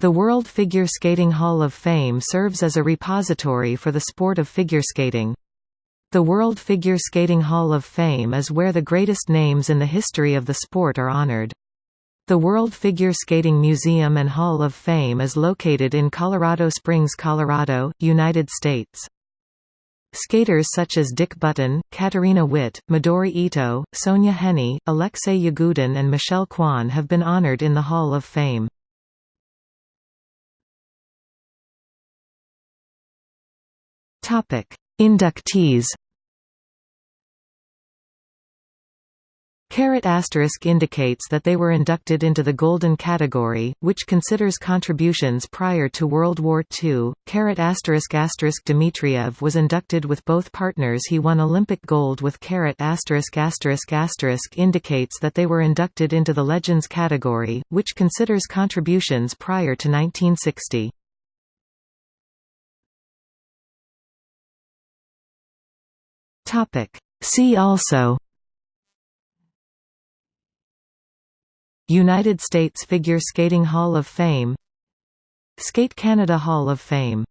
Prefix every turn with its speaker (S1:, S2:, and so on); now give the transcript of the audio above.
S1: The World Figure Skating Hall of Fame serves as a repository for the sport of figure skating. The World Figure Skating Hall of Fame is where the greatest names in the history of the sport are honored. The World Figure Skating Museum and Hall of Fame is located in Colorado Springs, Colorado, United States. Skaters such as Dick Button, Katarina Witt, Midori Ito, Sonja Henie, Alexei Yagudin and Michelle Kwan have been honored in the Hall of Fame. Inductees Caret asterisk indicates that they were inducted into the Golden category, which considers contributions prior to World War II. Caret asterisk asterisk Dmitriev was inducted with both partners. He won Olympic gold with caret asterisk asterisk asterisk indicates that they were inducted into the Legends category, which considers contributions prior to 1960. Topic. See also United States Figure Skating Hall of Fame Skate Canada Hall of Fame